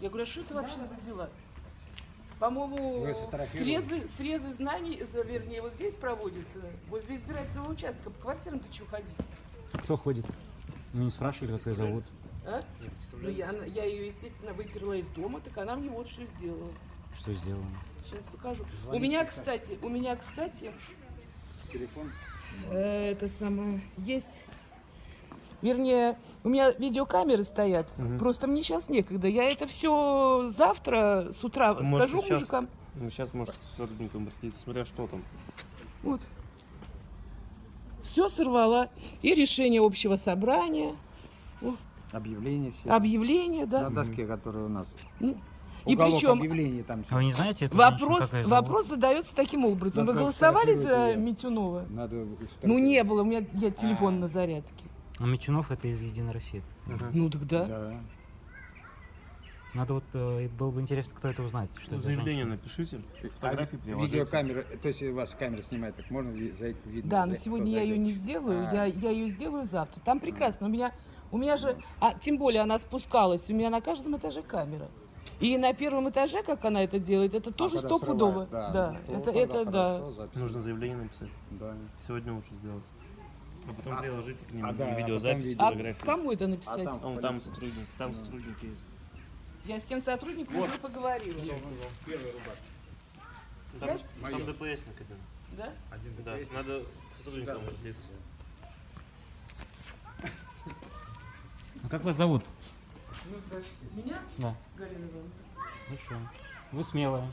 Я говорю, а что это вообще за дела? По-моему, сфотографировали? срезы, срезы знаний, за- вернее, вот здесь проводятся, возле избирательного участка. По квартирам ты что ходить? Кто ходит? Ну не спрашивали, как ее зовут. А? Ну, я, я ее, естественно, выперла из дома, так она мне вот что сделала. Что сделано? Сейчас покажу. у Звоните, меня, кстати. кстати, у меня, кстати, Телефон. э, это самое, есть... Вернее, у меня видеокамеры стоят. Просто мне сейчас некогда. Я это все завтра с утра Может, скажу сейчас- мужикам. Ну, сейчас может с сотрудником обратиться, смотря что там. Вот. Все сорвала. И решение общего собрания, Объявления все. объявление, На да. доске, которая у нас. Ну, И Уголок причем там А вы не знаете эту женщину, вопрос, вопрос задается таким образом. Вы Надо голосовали за её. Митюнова? Надо Ну не было, у меня я телефон на зарядке. А Мичунов это из Единой России. Ну тогда. Да. Надо вот, э, было бы интересно, кто это узнает. Что это за Заявление женщина. напишите, фотографии А приложите. видеокамера, то есть ваша камера снимает, так можно ви- зайти видно? Да, но сегодня я ее не сделаю, А. я, я ее сделаю завтра. Там прекрасно. У меня, у меня же, а тем более она спускалась, у меня на каждом этаже камера. И на первом этаже, как она это делает, это тоже А стопудово. срывает, Да, то это, это да. хорошо, запись. Нужно заявление написать. Да. Сегодня лучше сделать. А потом приложите к ним а, да, а видеозапись, А фотографии. кому это А написать? там? А вон там сотрудник, там сотрудник есть. Я с тем сотрудником уже поговорила. Там, Есть? там ДПСник один. Да? Да, надо к сотрудникам обратиться. А как вас зовут? Меня? Да. Галина Ивановна. Хорошо. Вы смелая.